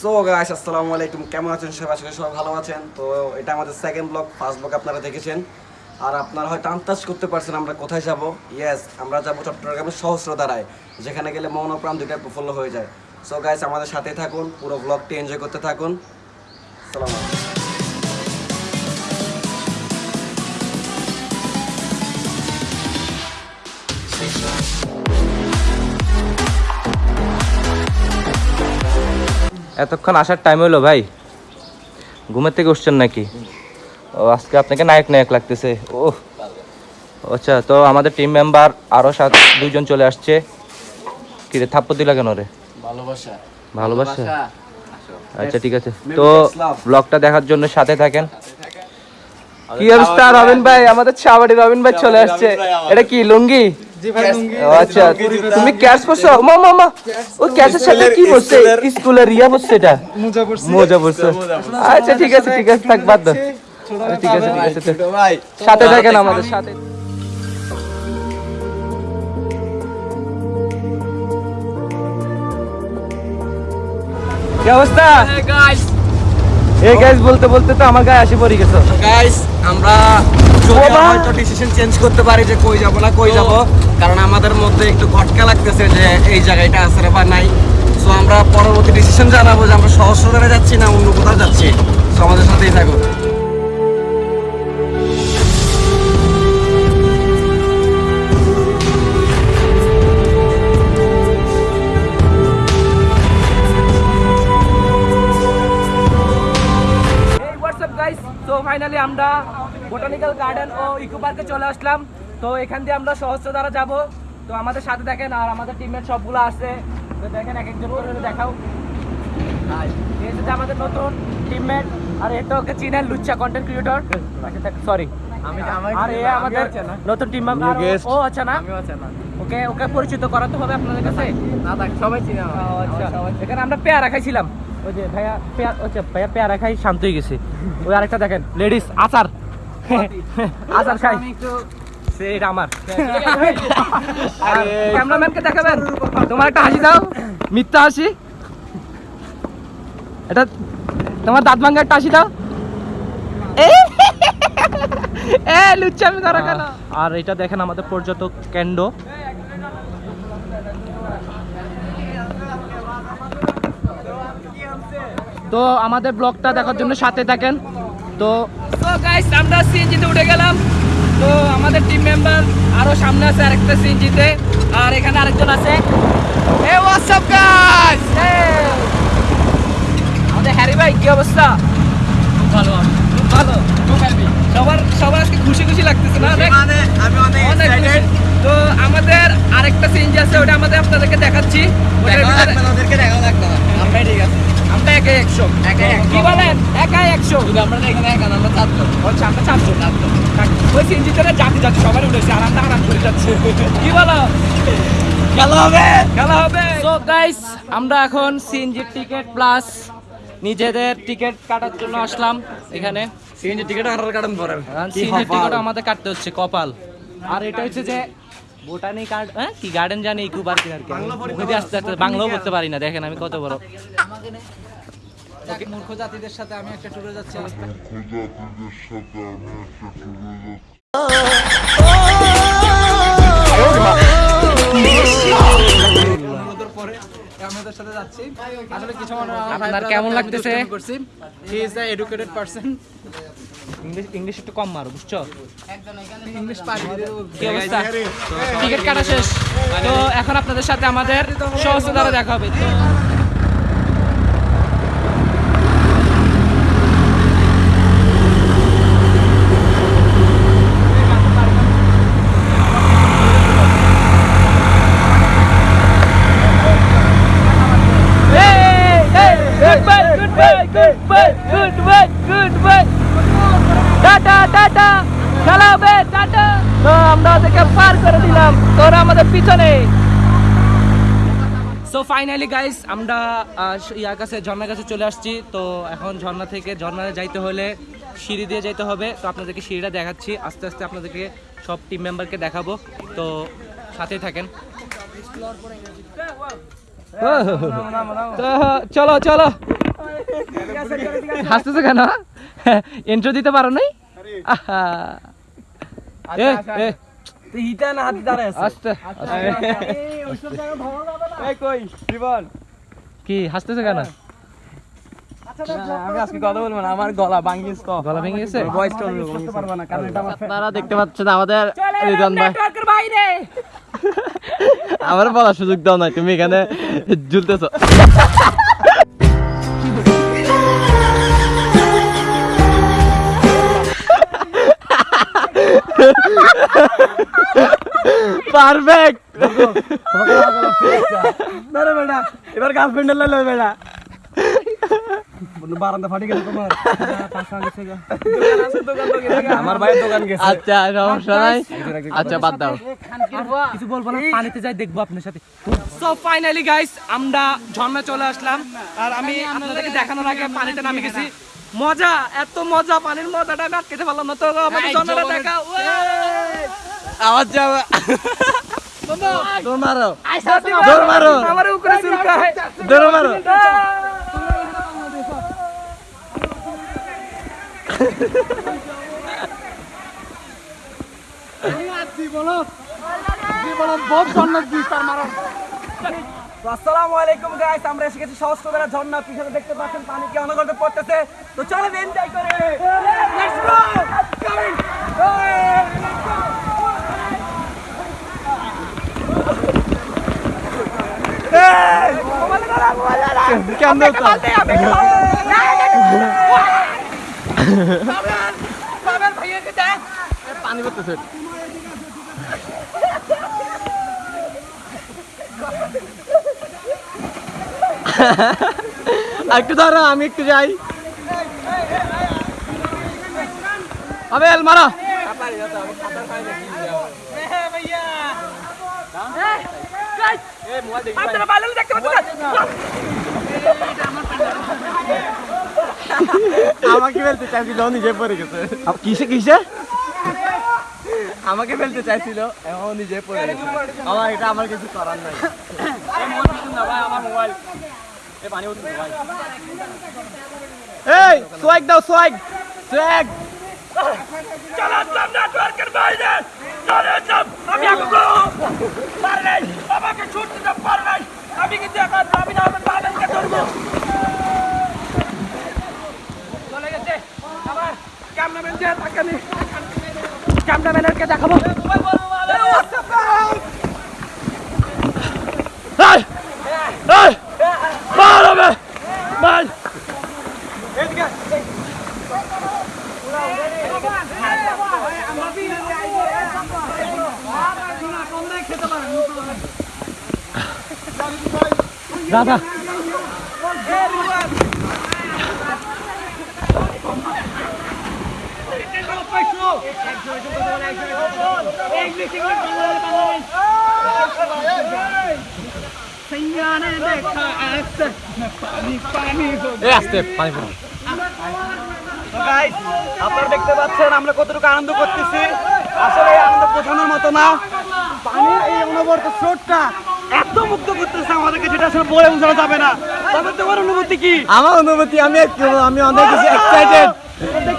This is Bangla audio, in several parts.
সো গাইস আসসালামু আলাইকুম। কেমন আছেন? সবাই, আশা সবাই ভালো আছেন। তো, এটা আমাদের সেকেন্ড ব্লগ ফার্স্ট ব্লগ আপনারা দেখেছেন। আর আপনারা হয়তো আন্দাজ করতে পারছেন আমরা কোথায় যাব। ইয়েস আমরা যাব চট্টগ্রামের সহস্রধারায়, যেখানে গেলে মন ও প্রাণ দুইটা প্রফুল্ল হয়ে যায়। সো গাইস আমাদের সাথে থাকুন, পুরো ব্লগটি এনজয় করতে থাকুন। সালাম এতক্ষণ আসার টাইম হলো ভাই। ঘুমের থেকে উঠছেন নাকি? ও আজকে আপনাকে নায়ক নায়ক লাগতেছে। ও আচ্ছা তো আমাদের টিম মেম্বার আরও সাত দুইজন চলে আসছে। কিরে থাপ্পর দিলা কেন রে? ভালোবাসা। ভালোবাসা? আচ্ছা ঠিক আছে। তো ব্লগটা দেখার জন্য সাথে থাকেন। কি অবস্থা রবিন ভাই? আমাদের ছাবাড়ি রবিন ভাই চলে আসছে। এটা কি লুঙ্গি? আচ্ছা তুমি ক্যাশ করছ মা মা মা। ও ক্যাশের সাথে কি বসছে স্কুলের ইয়া বসছে এটা? মোজা বসছে আচ্ছা ঠিক আছে ঠিক আছে থাক বাদ দাও আচ্ছা, ঠিক আছে ঠিক আছে সাথে থাকেন আমাদের সাথে। কি অবস্থা? এই গাইস বলতে বলতে তো আমার গায়ে আসি পড়ে গেছে। গাইস আমরা হয়তো ডিসিশন চেঞ্জ করতে পারি যে কই যাব না কই যাব। কারণ আমাদের মধ্যে একটু লাগতেছে যে এই জায়গাটা আছে বা নাই। সো আমরা পরবর্তী ডিসিশন জানাব যে আমরা সহস্রধারে যাচ্ছি না অন্য কোথাও যাচ্ছি। সমাজের আমাদের সাথেই থাকুন। ফাইনালি আমরা বোটানিক্যাল গার্ডেন ও ইকো পার্কে চলে আসলাম। তো এখান দিয়ে আমরা সহস্র দ্বারা যাব। তো আমাদের সাথে দেখেন আর আমাদের টিমমেট সবগুলো আছে। তো দেখেন এক একজন করে দেখাও। আর আমাদের নতুন টিমমেট আর এটা ওকে চিনেন লুচ্চা কন্টেন্ট ক্রিয়েটর সরি আর এ আমাদের নতুন টিম মেম্বার ও আচ্ছা না? ওকে ওকে পরিচিত করাতে হবে আপনাদের কাছে? না সবাই চিনে আচ্ছা। এখানে আমরা পেয়ারা খাইছিলাম। ওই যে ভাইয়া পেয়ার ভাইয়া পেয়ারা খাই শান্ত হয়ে গেছে। ওই আরেকটা দেখেন লেডিস আচার। আচার খাই। সে এটা আমার। ক্যামেরাম্যানকে দেখাবেন। তোমার একটা হাসি দাও। মিথ্যা হাসি। এটা তোমার দাঁত ভাঙ্গা একটা হাসি দাও। এ এ লুচ্চামি করা কেন? আর এটা দেখেন আমাদের পর্যটক কেন্দ্র। তো আমাদের ব্লগটা দেখার জন্য সাথে থাকেন। তো গাইস আমরা সিএনজিতে উঠে গেলাম। তো আমাদের টিম মেম্বার আরও সামনে আছে আরেকটা সিএনজিতে। আর এখানে আরেকজন আছে। এ হোয়াটসঅ্যাপ গাইস আমাদের হ্যারি ভাই কি অবস্থা? ভালো খুব ভালো। সবার সবার আজকে খুশি খুশি লাগতেছে না? মানে আমি অনেক খুশি। তো আমাদের আরেকটা সিএনজি আছে ওটা আমাদের আপনাদেরকে দেখাচ্ছি। ওটার দেখাও ভিতরে- লাগবে না দেখাও লাগবে। আমরাই ঠিক আছে আমরা একশো। একাই কি বলেন? একাই একশো। আমরা এখানে একা না, আমরা চারজন। আমরা চারশো ওই সিএনজিতে যাতে যাচ্ছে সবাই উঠেছে আর আমরা আরাম করে যাচ্ছে। কি বলো? খেলা হবে। খেলা হবে। তো গাইস আমরা এখন সিএনজি টিকিট প্লাস নিজেদের টিকিট কাটার জন্য আসলাম এখানে। সিএনজি টিকিট কাটন পরে সিএনজি টিকিট আমাদের কাটতে হচ্ছে কপাল। আর এটা হচ্ছে যে বোটানি গার্ড হ্যাঁ? কি গার্ডেন জানি ইকু আর কি আস্তে আস্তে বাংলাও বলতে পারি না দেখেন আমি কত বড়। মূর্খ জাতিদের সাথে আমি একটা ট্যুরে যাচ্ছি জাতিদের সাথে আমি একটা ট্যুরে যাচ্ছি। আমাদের সাথে আসলে কিছু আপনার কেমন লাগতেছে? He is educated person English English একটু কম মারো বুঝছ? ইংলিশ কি অবস্থা? টিকিট কাটা শেষ। তো এখন আপনাদের সাথে আমাদের সহস্র দ্বারা দেখা হবে তো টাটা টাটা খেলা হবে টাটা তো আমরা ওদেরকে পার করে দিলাম তোরা আমাদের পিছনে সো ফাইনালি গাইস আমরা ইয়ার কাছে ঝর্ণার কাছে চলে আসছি। তো এখন ঝর্ণা থেকে ঝর্ণায় যাইতে হলে সিঁড়ি দিয়ে যাইতে হবে। তো আপনাদেরকে সিঁড়িটা দেখাচ্ছি। আস্তে আস্তে আপনাদেরকে সব টিম মেম্বারকে দেখাবো। তো সাথেই থাকেন। তো চলো চলো। হাসতেছো কেন? ইন্ট্রো দিতে পারো নাই? আহা। হিটা না হাতে দাঁড়ায় আছে আস্তে এই কই জীবন? কি হাসতেছো কেন? আমি আজকে কথা বলব না আমার গলা ভাঙ্গিস তো। গলা ভেঙে গেছে? ভয়েসটা অন্যরকম পারবা না কারণ এটা আমার আপনারা দেখতে পাচ্ছেন আমাদের চলে রিদন ভাই। নেটওয়ার্কের বাইরে। আমার বলার সুযোগ দাও নাই তুমি এখানে ঝুলতেছো। পারফেক্ট। ধরে বেটা এবার গার্লফ্রেন্ডের লাইলো বেটা। বারান্দা ফাটি গেল তোমার। আমার ভাইয়ের দোকান গেছে। আচ্ছা সমস্যা নাই। আচ্ছা বাদ দাও। কিছু বলব না পানিতে যাই দেখব আপনার সাথে। সো ফাইনালি গাইস আমরা ঝর্ণা চলে আসলাম। আর আমি আপনাদেরকে দেখানোর আগে পানিতে নামে গেছি। মজা এত মজা পানির মজাটা আমি আটকেতে পারলাম না। তো দেখা আওয়াজ যাবে। দৌড় মারো। দৌড় মারো। আমার উপরে চুলকায় দৌড় মারো। তো আসসালামু আলাইকুম গাইস আমরা এসে গেছি সহস্রবেলা ঝর্ণা পিছনে দেখতে পাচ্ছেন পানি কি অনগর্তে পড়তেছে তো চলো এনজয় করে লেটস গো কামিং কেমন পানি করতেছে একটু ধরো আমি একটু যাই। আবেল মারা। আমাকে ফেলতে চাইছিল নিজে পড়ে গেছে। কিসে কিসে? আমাকে ফেলতে চাইছিল এখন নিজে পড়ে গেছে। আমার এটা আমার কিছু করার নাই। এই সোয়াগ দাও সোয়াগ সোয়াগ চলে আসলাম নেটওয়ার্কের বাইরে চলে আসলাম আমি আগুন পারলেই আমাকে ছুটতে তো পারলেই আমি কিন্তু এখন আমি না আমার বাবাকে ধরবো চলে গেছে আমার ক্যামেরাম্যান যে তাকে আমি ক্যামেরাম্যানকে দেখাবো এই এই মার হবে মার দাদা। আস্তে, পানি আপনারা দেখতে পাচ্ছেন, আমরা কতটুকু আনন্দ করতেছি। আসলে আনন্দ বোঝানোর মতো না। পানির এই অনবরত স্রোতটা এত মুক্ত করতেছে আমাদেরকে যেটা আসলে বলে বোঝানো যাবে না। তবে তোমার অনুভূতি কি? আমার অনুভূতি আমি আমি অনেক বেশি এক্সাইটেড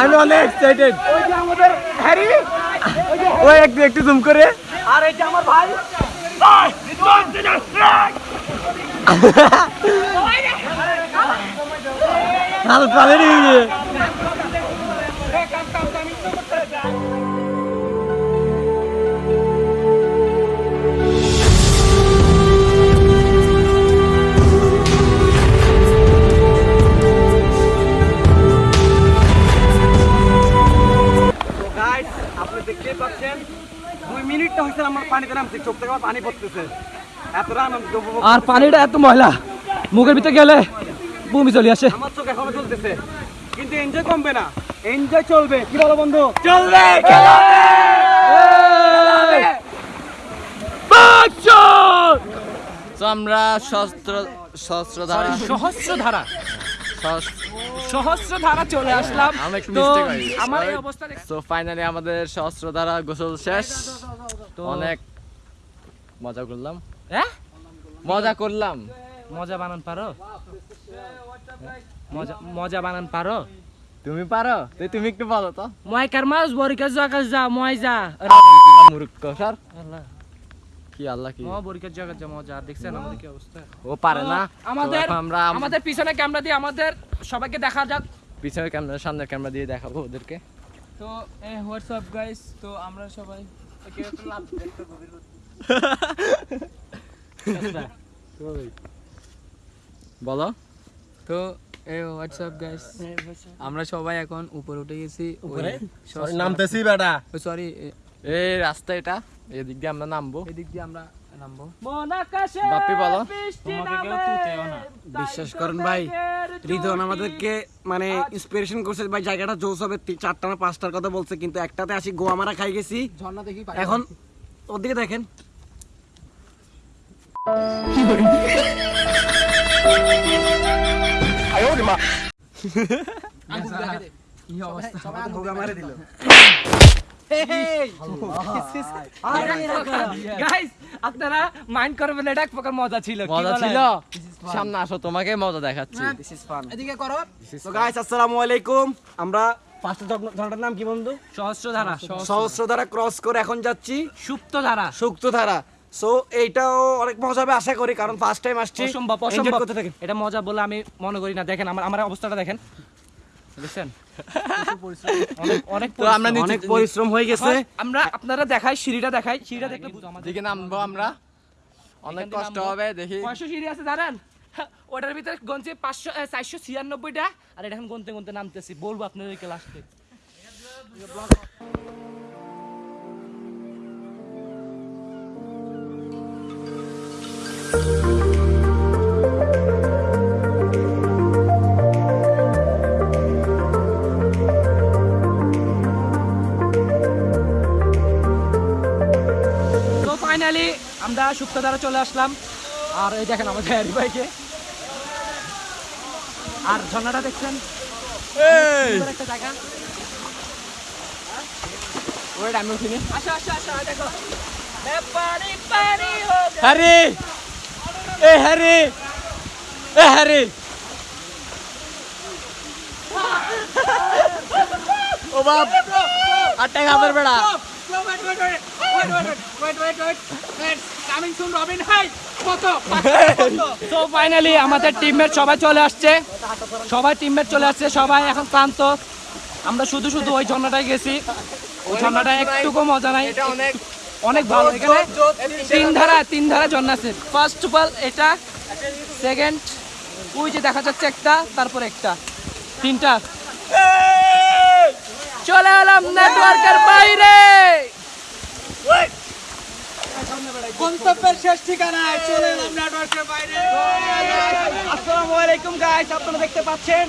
আমি অনেক এক্সাইটেড ওই যে আমাদের হ্যারি ওই একটু একটু জুম করে। আর এই যে আমার ভাই। হালত পানি পানিতে নামছি চোখ থেকে পানি পড়তেছে। এতটা আনন্দ আর পানিটা এত ময়লা মুখের ভিতরে গেলে বমি চলে আসে। আমার চোখ এখনও চলতেছে কিন্তু এনজয় কমবে না। এনজয় চলবে কি বলো বন্ধু? চলবে তো আমরা সহস্র সহস্র ধারা সহস্র সহস্র ধারা চলে আসলাম। তো। আমার অবস্থা তো ফাইনালি আমাদের সহস্রধারা গোসল শেষ। অনেক মজা করলাম। হ্যাঁ মজা করলাম। মজা বানান পারো? মজা মজা বানান পারো? তুমি পারো? তো তুমি একটু বলো তো। মই কারমাস বরিকা জায়গা যা মই যা। মুরুক্ক স্যার। আল্লাহ। কি আল্লাহ কি? ম বরিকা জায়গা যা মজা দেখছেন আমাদের কি অবস্থা? ও পারে না। আমাদের আমরা আমাদের পিছনে ক্যামেরা দিয়ে আমাদের সবাইকে দেখা যাক। পিছনের ক্যামেরা সামনের ক্যামেরা দিয়ে দেখাবো ওদেরকে। তো এ হোয়াটসঅ্যাপ গাইস তো আমরা সবাই বলো। তো এ হোয়াটসঅ্যাপ গাইস আমরা সবাই এখন উপরে উঠে গেছি। উপরে? নামতেছি বেটা। সরি এই রাস্তা এটা। এদিক দিয়ে আমরা নামবো। এদিক দিয়ে আমরা নামবো। বাপ্পি বলো। বিশ্বাস করেন ভাই রিদন আমাদেরকে মানে ইন্সপিরেশন করছে ভাই জায়গাটা জোস হবে। চারটা না পাঁচটার কথা বলছে কিন্তু একটাতে আসি গোয়া মারা খাই গেছি। ঝর্ণা দেখি এখন ওদিকে দেখেন। ভোগা মারে দিল আপনারা মাইন্ড করবেন এটা এক প্রকার মজা ছিল মজা ছিল? সামনে আসো তোমাকে মজা দেখাচ্ছি। এদিকে করো। তো গাইস আসসালামু আলাইকুম। আমরা নাম কি বন্ধু? সহস্র ধারা সহস্রধারা ক্রস করে এখন যাচ্ছি। সুপ্ত ধারা সুক্তধারা সো এইটাও অনেক মজা হবে আশা করি কারণ ফার্স্ট টাইম আসছি। অসম্ভব অসম্ভব। করতে থাকি। এটা মজা বলে আমি মনে করি না। দেখেন আমার আমার অবস্থাটা দেখেন। অনেক অনেক আমরা পরিশ্রম। হয়ে গেছে। আমরা আপনারা দেখাই সিঁড়িটা দেখাই। সিঁড়িটা দেখলে আমাদের দিকে নামবো আমরা। অনেক কষ্ট হবে দেখি। কয়শো সিঁড়ি আছে জানেন ওটার ভিতরে গনছে পাঁচশো চারশো ছিয়ানব্বইটা। আর এটা এখন গনতে গনতে নামতেছি। বলব আপনাদেরকে লাস্টে। ফাইনালি আমরা সুপ্তধারা চলে আসলাম আর এই দেখেন আমাদের হ্যারি ভাইকে আর ঝর্ণাটা দেখছেন একটা জায়গা ওয়েট আমি উঠিনি আসো আসো আসো দেখো এ পানি পানি হো গে। হ্যারি এ হ্যারি এ হ্যারি ও বাপ আটটা খাবার বেড়া তো ফাইনালি আমাদের টিমের সবাই চলে আসছে। সবাই টিমমেট চলে আসছে সবাই এখন ক্লান্ত। আমরা শুধু শুধু ওই ঝর্ণাটায় গেছি। ওই ঝর্ণাটা একটুকু মজা নাই। অনেক ভালো। এখানে তিন ধারা তিন ধারা ঝর্ণা আছে। ফার্স্ট অফ অল এটা সেকেন্ড ওই যে দেখা যাচ্ছে একটা তারপর একটা। তিনটা। চলে এলাম নেটওয়ার্কের বাইরে। গন্তব্যের শেষ ঠিকানায় চলে এলাম নেটওয়ার্কের বাইরে। আসসালামু আলাইকুম গাইস আপনারা দেখতে পাচ্ছেন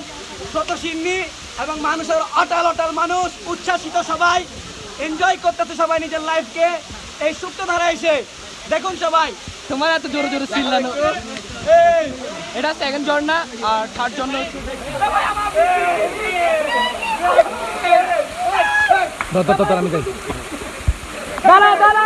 শত সিন্নি এবং মানুষের অটাল অটাল মানুষ উচ্ছ্বাসিত সবাই এনজয় করতেছে সবাই নিজের লাইফকে এই সুপ্ত ধারা এসে দেখুন সবাই। তোমার এত জোরে জোরে চিল্লানো। এটা সেকেন্ড ঝর্ণা আর থার্ড ঝর্ণা দাঁড়া দাঁড়া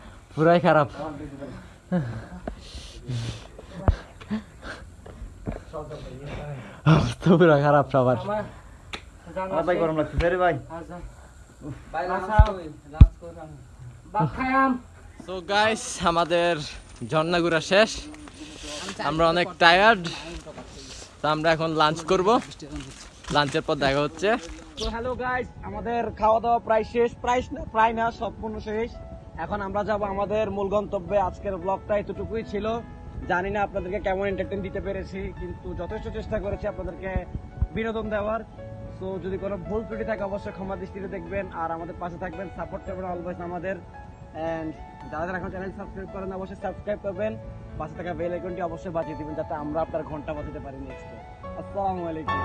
পুরাই খারাপ। অবস্থা পুরা খারাপ সবার। ভাই গরম লাগছে রে ভাই। তো গাইস আমাদের ঝর্ণা ঘোরা শেষ। আমরা অনেক টায়ার্ড তো আমরা এখন লাঞ্চ করব। লাঞ্চের পর দেখা হচ্ছে। তো হ্যালো গাইস আমাদের খাওয়া দাওয়া প্রায় শেষ। প্রায় না প্রায় না সম্পূর্ণ শেষ। এখন আমরা যাব আমাদের মূল গন্তব্যে। আজকের ব্লগটা এতটুকুই ছিল। জানি না আপনাদেরকে কেমন এন্টারটেন দিতে পেরেছি, কিন্তু যথেষ্ট চেষ্টা করেছি আপনাদেরকে বিনোদন দেওয়ার। তো যদি কোনো ভুল ত্রুটি থাকে, অবশ্যই ক্ষমা দৃষ্টিতে দেখবেন। আর আমাদের পাশে থাকবেন সাপোর্ট করবেন অলওয়েজ আমাদের। অ্যান্ড যারা যারা এখন চ্যানেল সাবস্ক্রাইব করেন, অবশ্যই সাবস্ক্রাইব করবেন। পাশে থাকা বেল আইকনটি অবশ্যই বাজিয়ে দিবেন, যাতে আমরা আপনার ঘণ্টা বাজাতে পারি নেক্সট আসসালামু আলাইকুম।